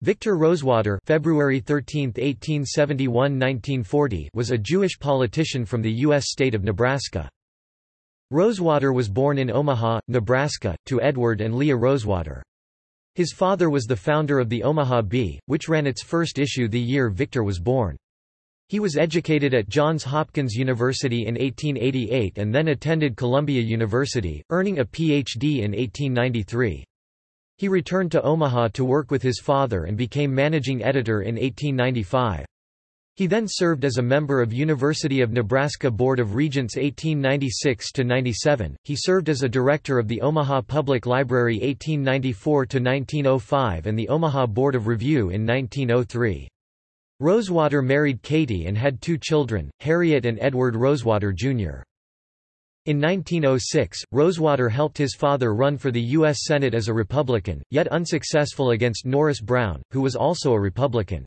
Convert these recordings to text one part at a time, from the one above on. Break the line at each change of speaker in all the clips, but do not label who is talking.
Victor Rosewater February 13, 1871–1940 was a Jewish politician from the U.S. state of Nebraska. Rosewater was born in Omaha, Nebraska, to Edward and Leah Rosewater. His father was the founder of the Omaha Bee, which ran its first issue the year Victor was born. He was educated at Johns Hopkins University in 1888 and then attended Columbia University, earning a Ph.D. in 1893. He returned to Omaha to work with his father and became managing editor in 1895. He then served as a member of University of Nebraska Board of Regents 1896–97, he served as a director of the Omaha Public Library 1894–1905 and the Omaha Board of Review in 1903. Rosewater married Katie and had two children, Harriet and Edward Rosewater, Jr. In 1906, Rosewater helped his father run for the U.S. Senate as a Republican, yet unsuccessful against Norris Brown, who was also a Republican.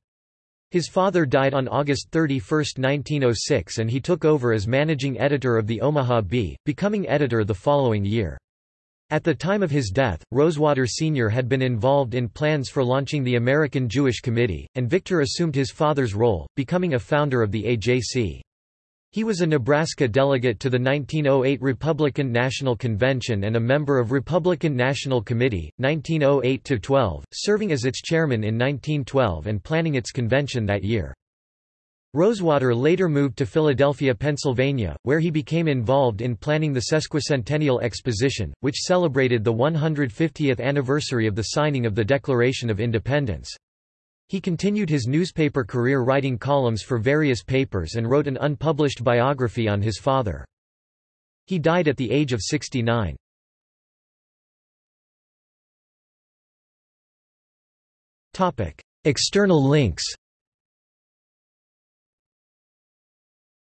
His father died on August 31, 1906 and he took over as managing editor of the Omaha Bee, becoming editor the following year. At the time of his death, Rosewater Sr. had been involved in plans for launching the American Jewish Committee, and Victor assumed his father's role, becoming a founder of the AJC. He was a Nebraska delegate to the 1908 Republican National Convention and a member of Republican National Committee, 1908–12, serving as its chairman in 1912 and planning its convention that year. Rosewater later moved to Philadelphia, Pennsylvania, where he became involved in planning the Sesquicentennial Exposition, which celebrated the 150th anniversary of the signing of the Declaration of Independence. He continued his newspaper career writing columns for various papers and wrote an unpublished biography on his father. He died at the age of 69. External links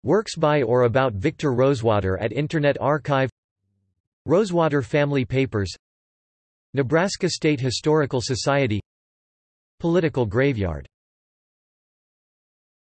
Works by or about Victor Rosewater at Internet Archive Rosewater Family Papers Nebraska State Historical Society Political Graveyard